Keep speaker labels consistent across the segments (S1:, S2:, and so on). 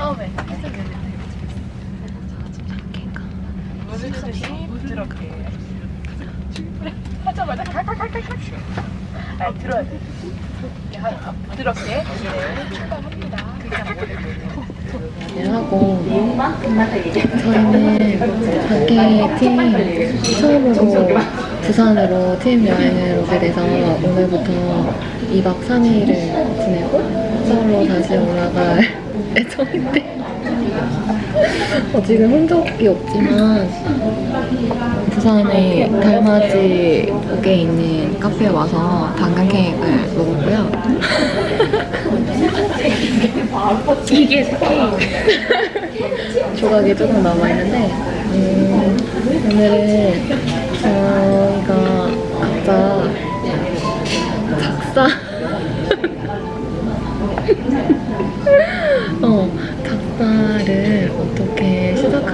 S1: 처음에 오늘도 부드럽게 하자마자 칼칼칼칼칼. 아 들어야 돼. 네, 부드럽게. 네, 출발합니다
S2: 하고. 저희는 밖에 팀 처음으로 부산으로 팀 여행을 오게 돼서 오늘부터 2박 3일을 지내고 서울로 다시 올라갈 예정인데 어, 지금 흔적이 없지만 부산의 달맞이옥에 있는 카페에 와서 당근 케이크를 먹었고요.
S1: 이게 스케일
S2: 조각이 조금 남아있는데 음, 오늘은 저희가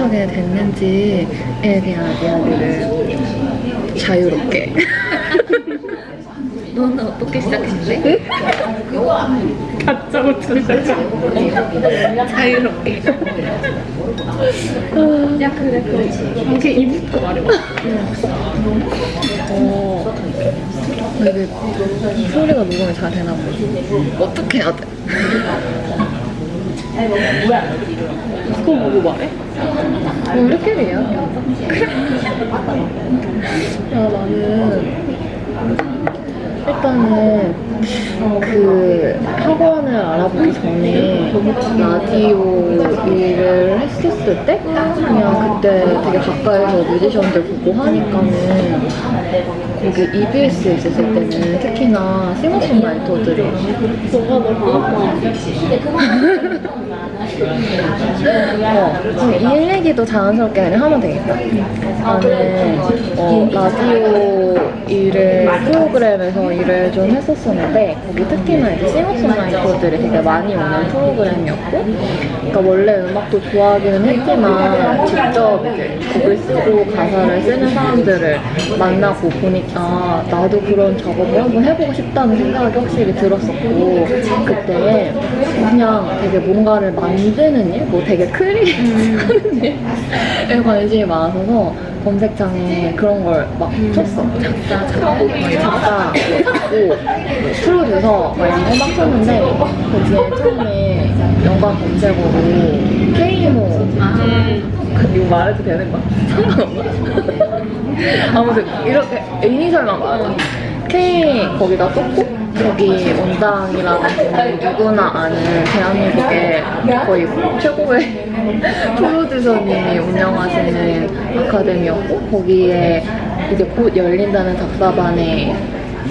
S2: 시작하게 됐는지에 대한 이야기를 자유롭게.
S1: 너는 어떻게 시작했는데? 가짜고처럼 시작했어 자유롭게. 야 그래 그래 이게 이부터 말해봐.
S2: 어, 이게 소리가 녹음이 잘 되나 보지 어떻게 해야 돼?
S1: 그거 보고 말해?
S2: 뭐 우리끼리 이야기하자 야 나는 일단은 그 학원을 알아보기 전에 라디오 일을 했었을 때 그냥 그때 되게 가까이서 뮤지션들 보고 하니까는 거기 EBS에 있었을 때는 특히나 싱어송라이터들이 어, 이 얘기도 자연스럽게 그냥 하면 되겠다. 나는 어, 라디오 일을 프로그램에서 일을 좀 했었었는데 거기 특히나 이제 싱어송라이터들이 되게 많이 오는 프로그램이었고 그러니까 원래 음악도 좋아하기는 했지만 직접 이제 곡을 쓰고 가사를 쓰는 사람들을 만나고 보니까 나도 그런 작업을 한번 해보고 싶다는 생각이 확실히 들었었고 그때 그냥 되게 뭔가를 만드는 일? 뭐 되게 create 하는 일에 관심이 많아서 검색창에 그런 걸 막 쳤어. 작사, 작사, 작곡, 프로듀서 막 이런 거 막 쳤는데 거기에 처음에 연관 검색어로 K모 이거 말해도 되는 거야? 상관없나? 아무튼 이렇게 이니셜만 말하자 K 거기다 썼고 여기 분은 누구나 아는 대한민국의 거의 최고의 프로듀서님이 운영하시는 아카데미였고 거기에 이제 곧 열린다는 작사반에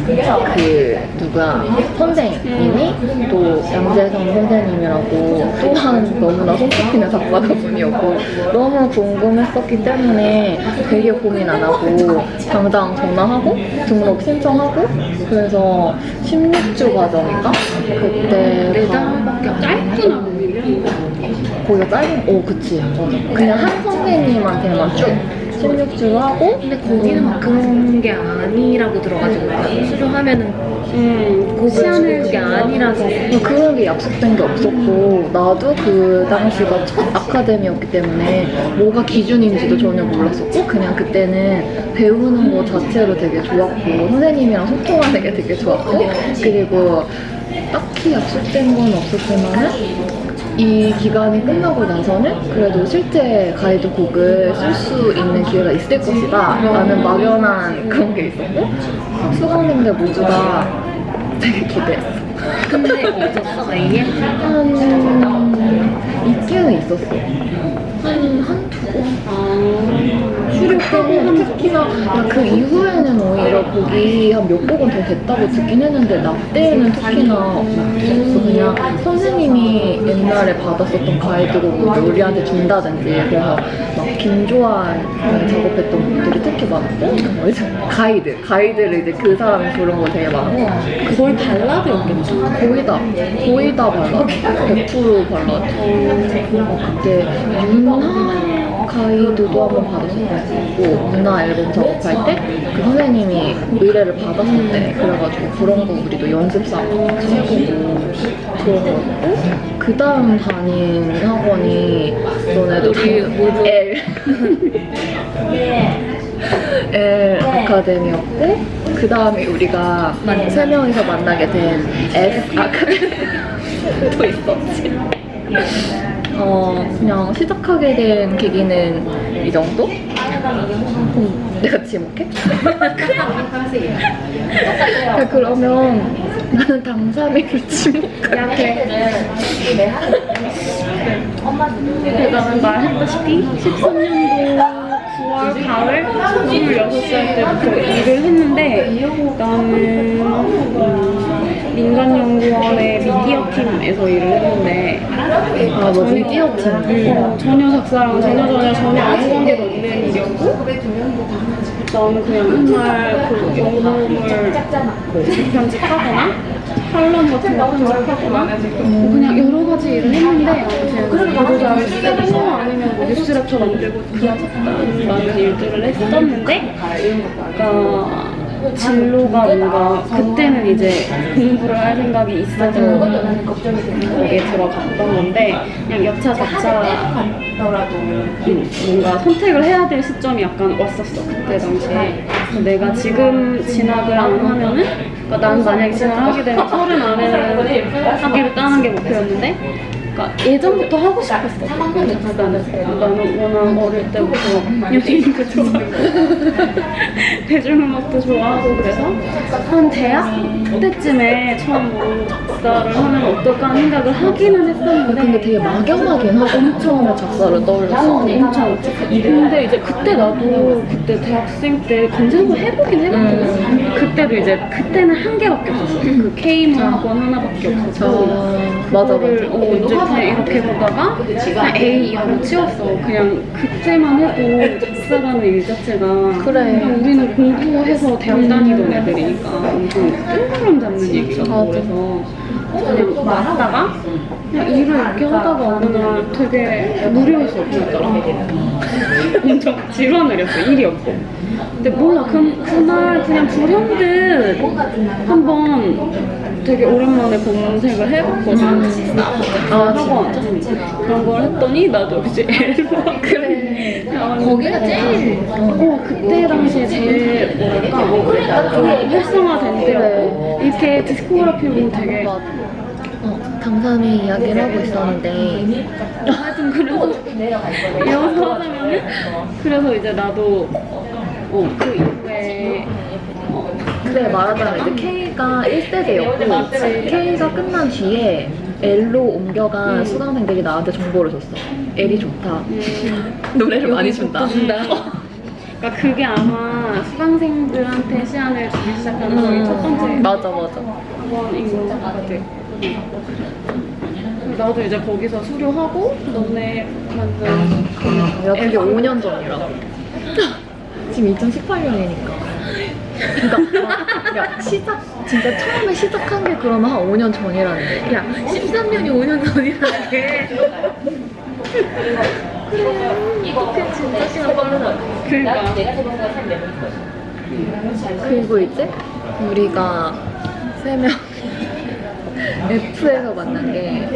S2: 그 누구야 선생님이 또 양재성 선생님이라고 또한 너무나 손꼽히는 작가분이었고 너무 궁금했었기 때문에 되게 고민 안 하고 당장 전화하고 등록 신청하고 그래서 16주 과정인가? 그때
S1: 내장밖에 짧구나.
S2: 거기가 짧은 오 그치. 맞아 그냥 한 선생님한테만 쭉 16주 하고
S1: 근데 거기는 막 그런 게 아니라고 들어가지고 수료하면은 음, 곡을 시연을 게 아니라서.
S2: 뭐 그런 게 약속된 게 없었고 나도 그 당시가 첫 아카데미였기 때문에 뭐가 기준인지도 전혀 몰랐었고 그냥 그때는 배우는 거 자체로 되게 좋았고 선생님이랑 소통하는 게 되게 좋았고 그리고 딱히 약속된 건 없었지만은 이 기간이 끝나고 나서는 그래도 실제 가이드 곡을 쓸 수 있는 기회가 있을 것이다 라는 막연한 그런 게 있었고 수강생들 모두 다 되게 기대했어
S1: 근데?
S2: 한 있기는 있었어. 한 한두 곡. 때는 특히나 야, 그 이후에는 오히려 곡이 한 몇 곡은 더 됐다고 듣긴 했는데 나 때는 특히나 없었어. 그냥 선생님이 옛날에 받았었던 가이드곡을 우리한테 준다든지 그래서 막 김조한 작업했던 곡들이 특히 많았고 뭐 가이드 가이드를 이제 그 사람이 부른 거 되게 많고
S1: 거의 발라드였겠지
S2: 거의 다 거의 다 발라드 100% 발라드. 어, 그때 윤하 가이드도 한번 작업하고 문화 앨범 작업할 때 그 선생님이 의뢰를 받았었대. 그래가지고 그런 거 우리도 같이 해보고 그런 거 했고 그 다음 다닌 학원이 너네도 다 L L 아카데미였고 그 다음에 우리가 세 명이서 만나게 된 S 아카데미 또 있었지. 어 그냥 시작하게 된 계기는 이 정도? 음, 내가 지목해? 야, 그러면 나는 당사미를 지목할게.
S3: 나는 말했다시피 13년도 9월, 8월, 26살 때부터 일을 했는데 나는 음, 민간연구원의 미디어 팀에서 일을 했는데
S2: 아, 너 미디어 팀.
S3: 어, 전혀 작사랑 전혀 전혀 전혀 아무 관계도 없는 일이었고 나는 그냥 맨날 그 영상을 편집하거나 칼럼 같은 거 편집하거나 뭐 그냥 여러 가지 일을 했는데 보도자를 쓰고 아니면 뭐 뉴스레터 만들고 그런 일들을 했었는데 그러니까 진로가 뭔가 그때는 이제 공부를 할 생각이 있어서 거기에 들어갔던 건데 그냥 여차 저차 음, 뭔가 선택을 해야 될 시점이 약간 왔었어 그때 당시에. 내가 지금 진학을 안 하면은 그러니까 난 만약에 진학을 하게 되면 서른 안에는 하기를 따는 게 목표였는데 그러니까 예전부터 하고 싶었어. 그 작사는 나는 워낙 어릴 때부터 연예인도 좋아하고 대중음악도 좋아하고 그래서 한 대학 때쯤에 처음으로 작사를 하면 어떨까 하는 생각을 하기는 했었는데
S2: 근데 되게 막연하긴 하고 엄청 작사를 떠올렸어.
S3: 엄청 근데 이제 그때 나도 그때 대학생 때 검색을 해보긴 해봤거든. 그때도 이제 그때는 한 개밖에 없었어. 그 K문 학원 하나밖에 없었고
S2: 어, 맞아, 맞아.
S3: 어, 이제 그냥 이렇게 보다가 그냥 A 이하로 치웠어 그냥 그때만 해도 작사라는 일 자체가
S2: 그래.
S3: 그냥 우리는 공부해서 대학 다니던 애들이니까 엄청 뜬구름 잡는
S2: 맞아.
S3: 그래서 그냥 말하다가 그냥 일을 이렇게 하다가 어느 날 되게 무료해서 없어졌더라 엄청 지루한 날이었어 일이 없고 근데 몰라 그, 그날 그냥 불현듯 한번 되게 오랜만에 검색을 해봤거든 아 학원 그런 걸 했더니 나도 이제 앨범
S2: 그래.
S3: 나왔는데
S2: 거기가 제일.
S3: 어, 그때 당시에 제일 뭐랄까 좀 활성화된 때였고 이렇게 디스코그래피 보면 되게.
S2: 어, 당삼이 이야기를 하고 있었는데
S3: 하여튼 그래서 이어서 하자면은 그래서 이제 나도 어, 그 이후에 어,
S2: 그래 말하자면 이제 K가 1세대였고 K가 끝난 뒤에 L로 옮겨간 수강생들이 나한테 정보를 줬어. L이 좋다. 노래를 많이 준다.
S3: 그러니까 그게 아마 수강생들한테 시안을 주기 시작하는 거의 첫 번째
S2: 음, 맞아 맞아.
S3: 것 같아. 나도 이제 거기서 수료하고 너네 만든
S2: 야 그게 5년 전이라고. 지금 2018년이니까. 그러니까 야 시작 진짜 처음에 시작한 게 그러면 한 5년 전이라는 거.
S1: 야 13년이 5년 전이라는 게
S2: 이렇게 진짜 시간 빠르다.
S3: 그러니까
S2: 그리고 이제 우리가 세명 F에서 만난 게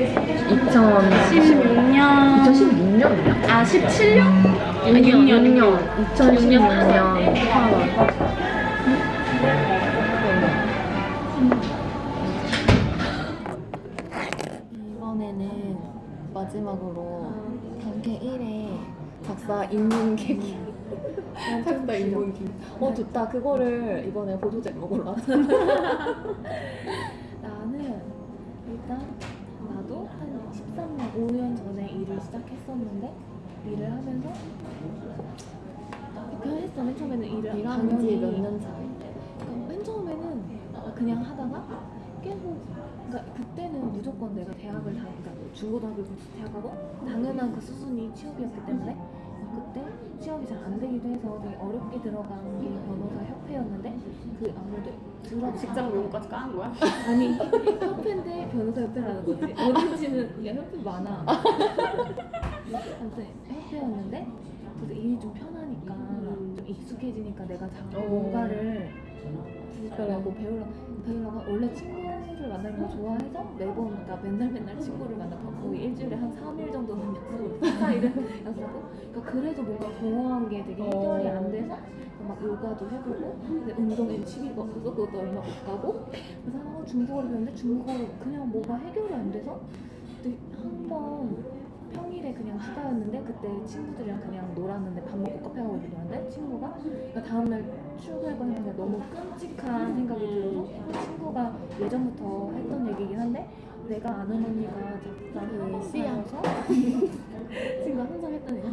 S2: 2016년
S3: 16년
S2: 2016년이야?
S3: 아 17년? 아 6년 6년
S2: 2016년 8월. 마지막으로 단계 1에 작사 입문 계기. 작사 입문 계기. 어 좋다. 그거를 이번에 보조 제목으로 나왔어. 나는 일단 나도 한 13년, 5년 전에 일을 시작했었는데 일을 하면서 그냥 했어. 맨 처음에는 일을 일한 지몇년 차. 그러니까 맨 처음에는 그냥 하다가 계속 그러니까 그때는 무조건 내가 대학을 다 그러니까 중고등학교 대학하고 당연한 그 수순이 취업이었기 때문에 그때 취업이 잘 안 되기도 해서 되게 어렵게 들어간 게 변호사 협회였는데 그 아무래도 들어
S3: 직장 명까지 까는 거야?
S2: 아니 협회인데 변호사 협회라는 거지 어딘지는 야 협회 많아 아무튼 협회였는데
S1: 그래서 일이 좀 편하니까
S3: 음.
S1: 좀 익숙해지니까 내가 자꾸
S2: 어.
S1: 뭔가를 하고 배우려 배우려가 원래 친구를 만나는 걸 좋아해서 매번 그러니까 맨날 맨날 친구를 만나고 거의 일주일에 한 3일 정도는 약속을 4일은 약속하고 그러니까 그래도 뭔가 공허한 게 되게 해결이 안 돼서 막 요가도 해보고 근데 운동에 취미가 없어서 그것도 얼마 못 가고 그래서 한번 중국어를 배웠는데 중국어로 그냥 뭐가 해결이 안 돼서 한번 평일에 그냥 휴가였는데 그때 친구들이랑 그냥 놀았는데 밥 먹고 카페 가고 이러는데 친구가 그러니까 다음날 출근해보니까 너무 끔찍한 생각이 들어서 친구가 예전부터 했던 얘기긴 한데 내가 아는 언니가 작사 학원 다녀서 친구가 항상 했던 얘기가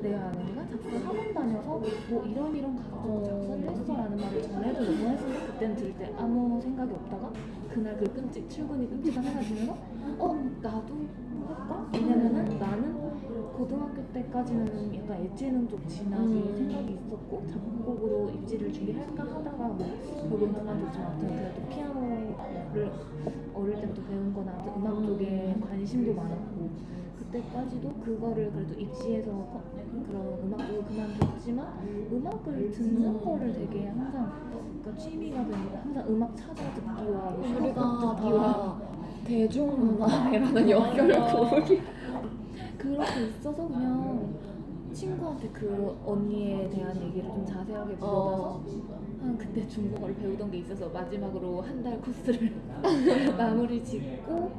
S1: 내가 아는 언니가 작사 학원 다녀서 뭐 이런 이런 가지고 작사를 했어 라는 말을 전에도 너무 했는데 그때는 들을 때 아무 생각이 없다가 그날 그 끔찍 출근이 끔찍한 생각이 들면서 어 나도 할까? 왜냐면은 나는 고등학교 때까지는 약간 예체능 쪽 진학이
S2: 음.
S1: 생각이 있었고 작곡으로 입시를 준비할까 하다가 뭐 결국은 그만뒀지만 아무튼 그래도 피아노를 어릴 때부터 배운 거나 음악 쪽에 관심도 많았고 그때까지도 그거를 그래도 입시에서 거- 그런 음악 쪽을 그만뒀지만 음악을 듣는 거를 되게 항상 그러니까 취미가 되는 항상 음악 찾아 듣기와
S2: 우리가
S1: 듣기와
S2: 다 대중문화라는 연결을 고르기
S1: 그렇게 있어서 그냥 친구한테 그 언니에 대한 얘기를 좀 자세하게 물어봐서 한 그때 중국어를 배우던 게 있어서 마지막으로 한 달 코스를 마무리 짓고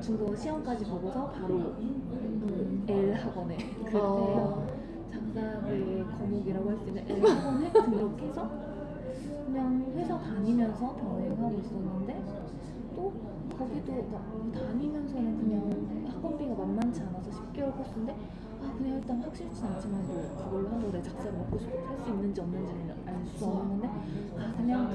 S1: 중국어 시험까지 보고서 바로 그 L 학원에 그때
S2: 어.
S1: 작사의 과목이라고 할 수 있는 L 학원에 등록해서 그냥 회사 다니면서 병행하고 있었는데 또 거기도 그러니까 다니면서는 그냥 학원비가 만만치 않아서 10개월 코스인데 아 그냥 일단 확실치 않지만 뭐 그걸로 한다고 내 작사를 먹고 싶고 살수 있는지 없는지는 알 수 없는 건데 아 그냥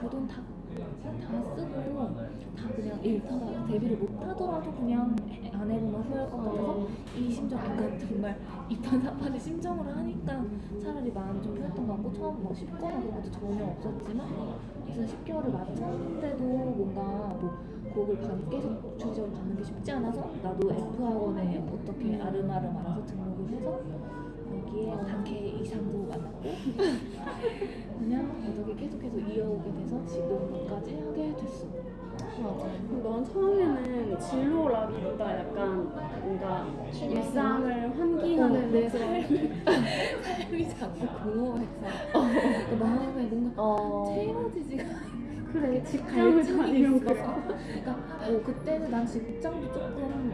S1: 그그돈다 다 쓰고 다 그냥 일타다 데뷔를 못 하더라도 그냥 해- 안 해보면 후회할 것 같아서 이 심정 약간 정말 이판사판의 심정으로 하니까 차라리 마음이 좀 편했던 것 같고 처음 뭐 쉽거나 그런 것도 전혀 없었지만 그래서 10개월을 마쳤는데도 뭔가 뭐 곡을 반- 계속 주기적으로 받는 게 쉽지 않아서 나도 F 학원에 어떻게 아름아름 알아서 등록을 해서 여기에 단케 이상도 만났고 그냥 어떻게 계속해서 이어오게 돼서 지금까지 하게 됐어.
S3: 넌 처음에는 진로라기보다 약간 뭔가 일상을 환기하는
S1: 어, 내
S3: 그런
S1: 삶이 자꾸 공허해서 그 마음에 뭔가
S2: 어.
S1: 채워지지가
S3: 그래 직장을. 거야.
S1: 그러니까 뭐 그때는 난 직장도 조금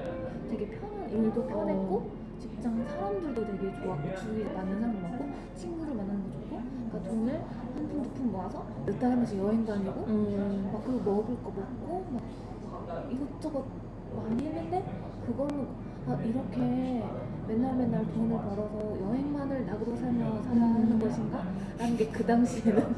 S1: 되게 편한 일도 편했고 직장 사람들도 되게 좋았고 주위에 맞는 사람도 많고 친구를 만나는 거 좋고 그러니까 돈을 한푼 두 푼 모아서 몇 달에 한 번씩 여행 다니고
S2: 음.
S1: 막 그리고 먹을 거 먹고 막 이것저것 많이 했는데 그걸로 아 이렇게 맨날 맨날 돈을 벌어서 여행만을 낙으로 살며 살아가는 것인가? 라는 게 그 당시에는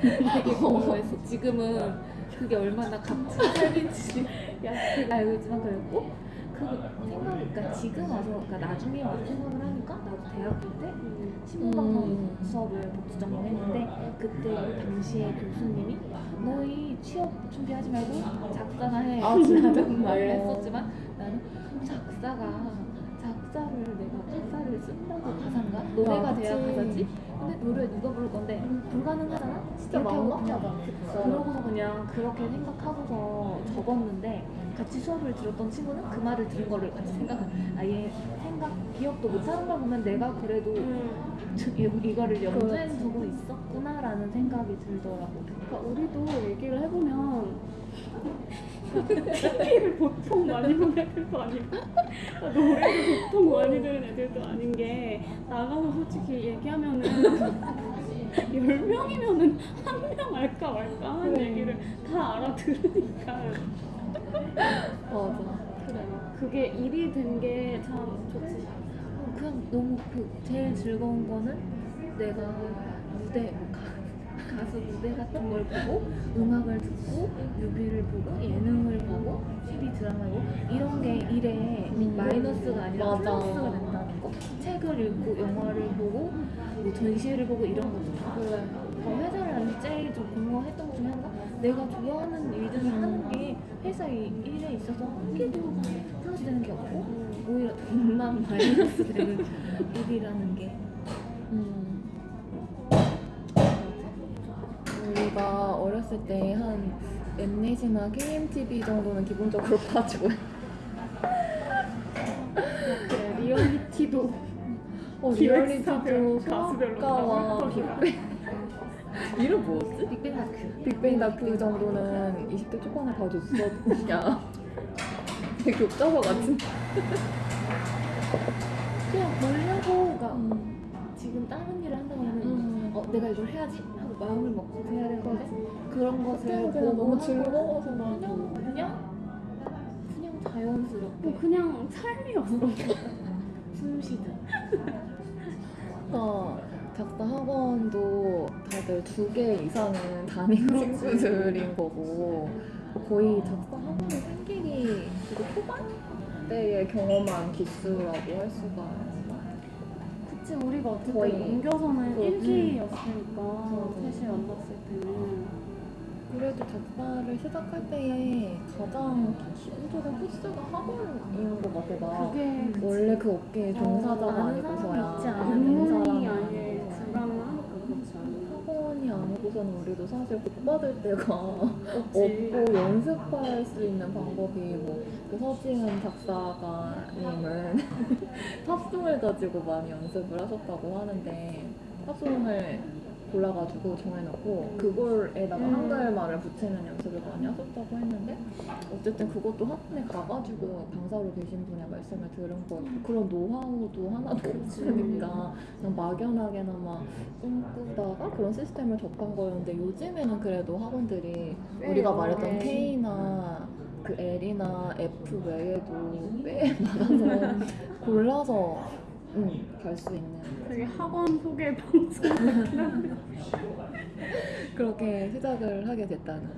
S1: 되게 궁금했어 지금은 그게 얼마나 값진 삶인지 알고 있지만 그랬고 그 생각, 그러니까 지금 와서, 그러니까 나중에 생각을 하니까 나도 대학교 때 신문방송
S2: 음.
S1: 수업을 복수 전공했는데 그때 당시에 교수님이 너희 취업 준비하지 말고 작사나 해
S2: 아?
S1: 라는 말을
S2: 어.
S1: 했었지만 나는 작사가 작사를 내가 가사를 쓴다고 가사인가? 노래가
S2: 그치.
S1: 돼야 가사지? 근데 노래 누가 부를 건데 불가능하잖아?
S2: 진짜 막막하다
S1: 그러고서 그냥 그렇게 생각하고서 적었는데 같이 수업을 들었던 친구는 그 말을 들은 거를 같이 생각한 아예 생각 기억도 못하는 걸 보면 내가 그래도 저- 이- 이거를 염두에
S2: 그렇지.
S1: 두고 있었구나라는 생각이 들더라고.
S3: 그러니까 우리도 얘기를 해보면 TV를 보통 많이 보는 애들도 아니고 노래를 보통 많이 들은 애들도 아닌 게 나가서 솔직히 얘기하면은 10명이면은 한 명 알까 말까 하는 얘기를 다 알아들으니까.
S2: 맞아
S3: 그래 그게 일이 된 게 참 좋지.
S1: 어, 그냥 너무 그 제일 즐거운 거는 내가 무대 뭐 가, 가수 무대 같은 걸 보고 음악을 듣고 뮤비를 보고 예능을 보고 TV 드라마를 보고 이런 게 일에
S2: 음.
S1: 마이너스가 아니라
S2: 맞아.
S1: 플러스가 된다는 거? 책을 읽고 영화를 보고 뭐 전시회를 보고 이런 다
S2: 그래.
S1: 어, 회사를 다닐 제일 좀 공허했던 것 중에 하나가 내가 좋아하는 일들을 하는 게 회사 일- 일에 있어서 한 개도 플러스 되는 게 없고 오히려 돈 100만 마이너스 되는 일이라는 게.
S2: 음. 우리가 어렸을 때 한 엠넷이나 KMTV 정도는 기본적으로 봐주고.
S3: 네, 리얼리티도.
S2: 어, 리얼리티도
S3: 다
S2: 빅뱅 이름 뭐였지?
S1: 빅뱅 다큐
S2: 빅뱅 다큐 정도는 20대 초반에 봐줬어 야 되게 교과서 같은
S1: 그냥 그러니까
S2: 음.
S1: 지금 다른 일을 한다면
S2: 음.
S1: 어 내가 이걸 해야지 하고 마음을 먹고 해야 되는데 그런 것을
S2: 너무 즐거워서
S1: 그냥
S2: 나도
S1: 그냥 그냥 자연스럽게
S3: 뭐 그냥 삶이었어.
S1: 숨 쉬듯
S2: 어, 작사 학원도 다들 두 개 이상은 다닌 친구들인 거고 거의 작사 학원이 생기기 되게 초반 때에 경험한 기수라고 할 수가?
S3: 그치 우리가 어쨌든
S2: 거의
S3: 옮겨서는
S2: 그,
S3: 1기였으니까
S2: 맞아.
S3: 셋이 만났을 때는
S2: 그래도 작사를 시작할 때에 가장 기본적인 코스가 학원인 것 같아 나
S3: 그게
S2: 원래 그 업계에 종사자가
S1: 어, 아는
S2: 아니고서야? 아는 사람이
S3: 들어가면 하니까 그렇지 않나
S2: 아니고서는 우리도 사실 복 받을 때가. 없고 연습할 수 있는 방법이 뭐그 서지은 작사가님은 팝송을 가지고 많이 연습을 하셨다고 하는데 팝송을 골라가지고 정해놓고 그걸에다가
S3: 음.
S2: 한글말을 붙이는 연습을 많이 하셨다고 했는데 어쨌든 그것도 학원에 가가지고 강사로 계신 분의 말씀을 들은 거였고 그런 노하우도 하나도 없으니까 그냥 막연하게나마 꿈꾸다가 그런 시스템을 접한 거였는데 요즘에는 그래도 학원들이
S3: 꽤
S2: 우리가 말했던
S3: 네.
S2: K나 그 L이나 F 외에도 꽤 많아서 골라서 갈수 있는
S3: 되게 학원 소개 방송
S2: 그렇게 시작을 하게 됐다는.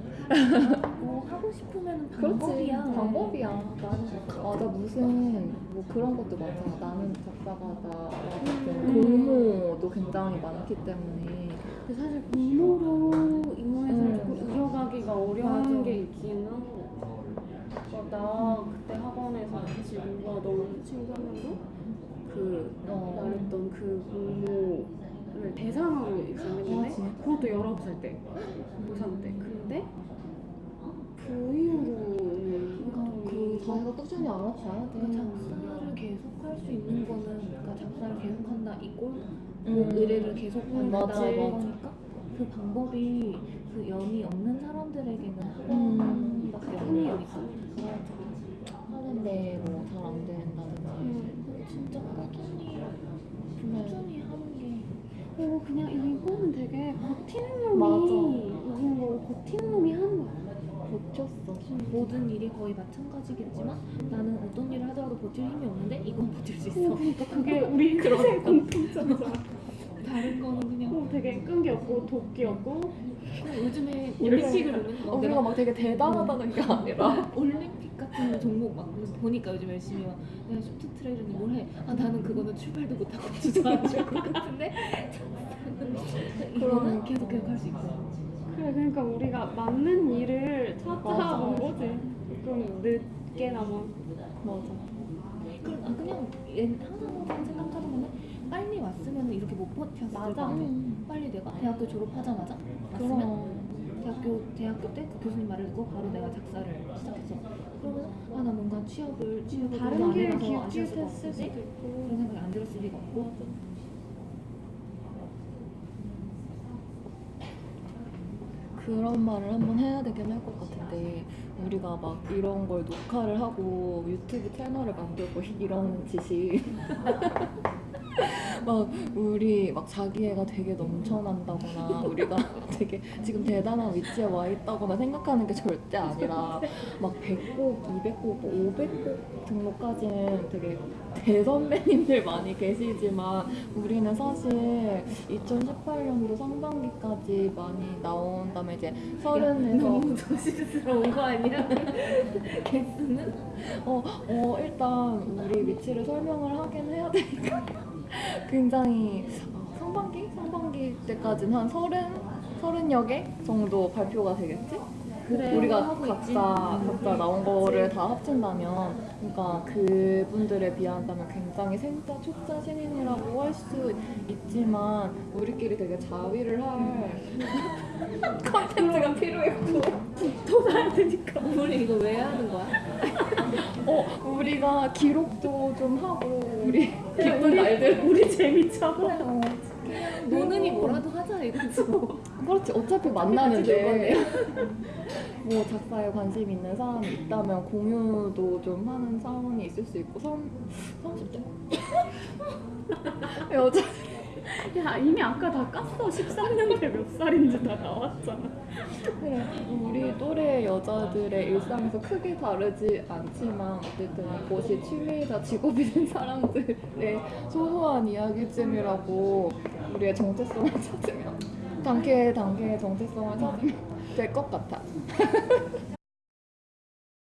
S1: 뭐 하고 싶으면 방법이야.
S2: 방법이야. 나는 맞아. 무슨 뭐 그런 것도 많잖아. 나는 작사가다 같은 공모도 굉장히 많기 때문에.
S3: 근데 사실 공모로
S2: 음.
S3: 조금 이어가기가 어려운
S2: 맞아.
S3: 게 있기는. 그러니까 나 그때 학원에서 같이 공부하던 친구 한 명도 그
S2: 어.
S3: 말했던 그 공모를 대상으로 입상했는데
S2: 아?
S3: 그것도 19살 때 고3 때 근데 그 이후로는
S2: 그러니까 그 자기가 꾸준히 알아봐야 돼
S1: 그러니까 작사를 계속 할 수 있는 거는 그러니까 작사를 계속 한다 이꼴
S2: 음.
S1: 뭐 의뢰를 계속
S2: 음,
S1: 받는다
S2: 맞아, 맞아.
S1: 그 방법이 그 연이 없는 사람들에게는
S2: 음.
S1: 학원밖에 없는 거니까
S2: 하는데 뭐 잘 안 된다든지
S3: 음.
S1: 진짜 꾸준히 꾸준히 하는 게.
S3: 그리고 그냥 이거는 되게 버티는. 놈이 이긴 걸 버티는 놈이 하는 거야.
S2: 버텼어.
S1: 모든 일이 거의 마찬가지겠지만 나는 어떤 일을 하더라도 버틸 힘이 없는데 이건 버틸 수
S3: 어,
S1: 있어.
S3: 그러니까 그게 우리 인생 공통점이잖아
S1: 다른 거는 그냥
S3: 어, 되게 끈기 없고 도끼 없고.
S1: 그냥 요즘에 올림픽을
S2: 어, 우리가 막 되게 대단하다는 게 아니라.
S1: 올림픽 같은 종목 막 보니까 요즘 열심히 막 내가 쇼트트랙이니 뭘해? 아 나는 그거는 출발도 못하고 주저앉을 것 같은데? 이거는 계속 계속 할 수 있고.
S3: 그래 그러니까 우리가 맞는 일을
S2: 맞아.
S3: 거지. 좀 늦게나마.
S2: 맞아.
S1: 그럼 아 그냥 얘 항상 생각하는 거는 빨리 왔으면 이렇게 못 버텼을 것
S3: 맞아.
S1: 같아
S2: 음.
S1: 빨리 내가 대학교 졸업하자마자 왔으면 대학교 대학교 때그 교수님 말을 듣고 바로 내가 작사를 시작했어. 그러면 아나 뭔가 취업을 취업을
S3: 다른
S1: 너무 안
S3: 길을
S1: 해봐서 아쉬울 수가
S3: 기웃기웃했을
S1: 없지.
S3: 수도 있고
S1: 그런 생각이 안 들었을 리가 없고.
S2: 그런 말을 한번 해야 되긴 할 것 같은데 우리가 막 이런 걸 녹화를 하고 유튜브 채널을 만들고 이런 짓이 막 우리 막 자기애가 되게 넘쳐난다거나 우리가 되게 지금 대단한 위치에 와 있다거나 생각하는 게 절대 아니라 막 100곡, 200곡, 500곡 등록까지는 되게 대선배님들 많이 계시지만 우리는 사실 2018년도 상반기까지 많이 나온 다음에 이제 서른에서
S1: 너무 조심스러운 거 아니야? 개수는?
S2: 어, 어, 일단 우리 위치를 설명을 하긴 해야 되니까 굉장히 어, 상반기? 상반기 때까지는 한 서른, 서른여 개 정도 발표가 되겠지?
S1: 그래
S2: 우리가 각자
S1: 있지.
S2: 각자 나온 거를 다 합친다면 그러니까 그분들에 비한다면 굉장히 생자 초짜 신인이라고 할 수 있지만 우리끼리 되게 자위를 할 컨텐츠가 필요했고
S1: 더 가야 되니까 우리 이거 왜 하는 거야?
S2: 어 우리가 기록도 좀 하고 우리 기쁜 날들
S1: 우리 재밌잖아 어. 노는이 뭐라도 하자 이거지 뭐.
S2: 그렇지. 어차피
S1: 같이
S2: 만나는데. 뭐 작사에 관심 있는 사람이 있다면 공유도 좀 하는 사람이 있을 수 있고 3, 30대 여자
S3: 야 이미 아까 다 깠어. 13년대 몇 살인지 다 나왔잖아.
S2: 우리 또래 여자들의 일상에서 크게 다르지 않지만 어쨌든 이것이 취미이자 직업이 된 사람들의 소소한 이야기쯤이라고 우리의 정체성을 찾으면 단계 단계의 정체성을 찾으면 될 것 같아